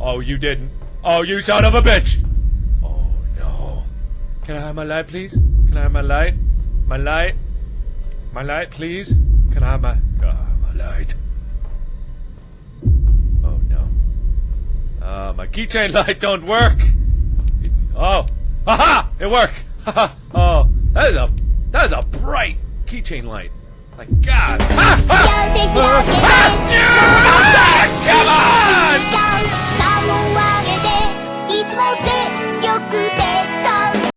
Oh, you didn't. Oh, you son of a bitch! Oh, no. Can I have my light, please? Can I have my light? My light? My light, please? Can I have my... Uh, my light? Oh, no. Uh, my keychain light don't work! Oh! Haha! It worked! Haha! oh, that is a... That is a bright keychain light. My God! Ah! ah! 力